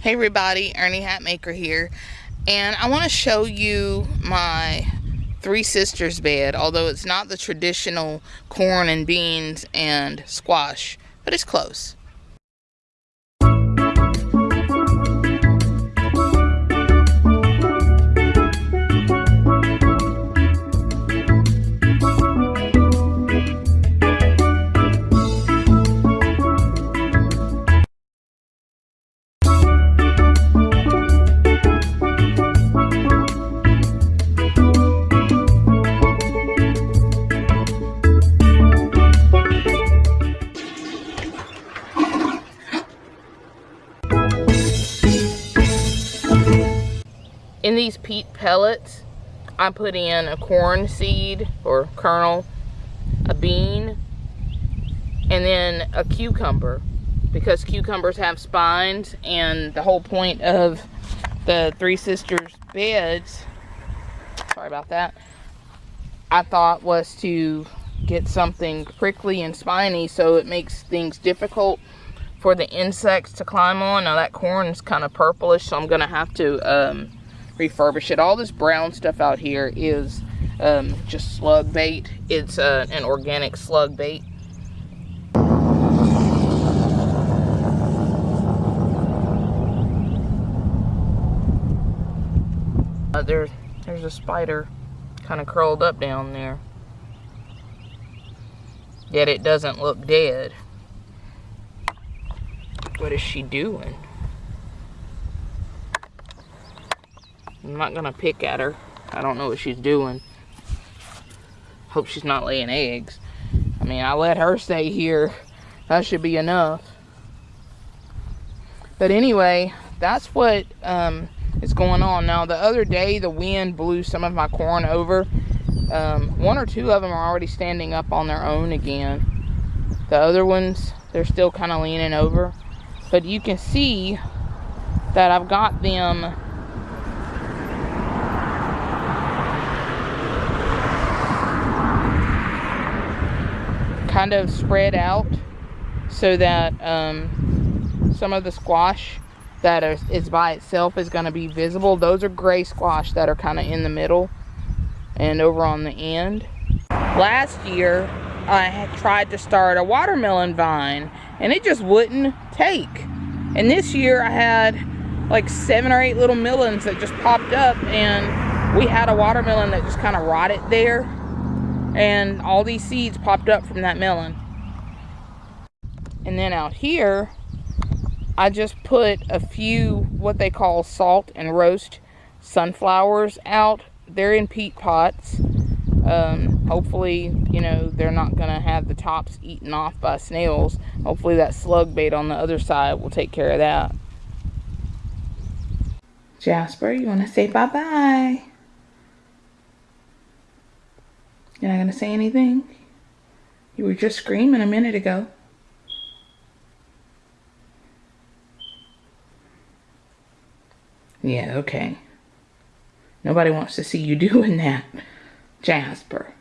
Hey everybody, Ernie Hatmaker here, and I want to show you my Three Sisters bed, although it's not the traditional corn and beans and squash, but it's close. In these peat pellets, I put in a corn seed or kernel, a bean, and then a cucumber because cucumbers have spines and the whole point of the Three Sisters beds, sorry about that, I thought was to get something prickly and spiny so it makes things difficult for the insects to climb on. Now that corn is kind of purplish so I'm going to have to um, refurbish it. All this brown stuff out here is um, just slug bait. It's uh, an organic slug bait. Uh, there's, there's a spider kind of curled up down there. Yet it doesn't look dead. What is she doing? I'm not gonna pick at her. I don't know what she's doing. Hope she's not laying eggs. I mean, I let her stay here. That should be enough. But anyway, that's what um, is going on. Now, the other day, the wind blew some of my corn over. Um, one or two of them are already standing up on their own again. The other ones, they're still kind of leaning over. But you can see that I've got them kind of spread out so that um, some of the squash that is, is by itself is going to be visible. Those are gray squash that are kind of in the middle and over on the end. Last year, I tried to start a watermelon vine and it just wouldn't take. And this year I had like seven or eight little melons that just popped up and we had a watermelon that just kind of rotted there and all these seeds popped up from that melon. And then out here I just put a few what they call salt and roast sunflowers out. They're in peat pots. Um, hopefully you know they're not gonna have the tops eaten off by snails. Hopefully that slug bait on the other side will take care of that. Jasper you want to say bye-bye You're not going to say anything? You were just screaming a minute ago. Yeah, okay. Nobody wants to see you doing that, Jasper.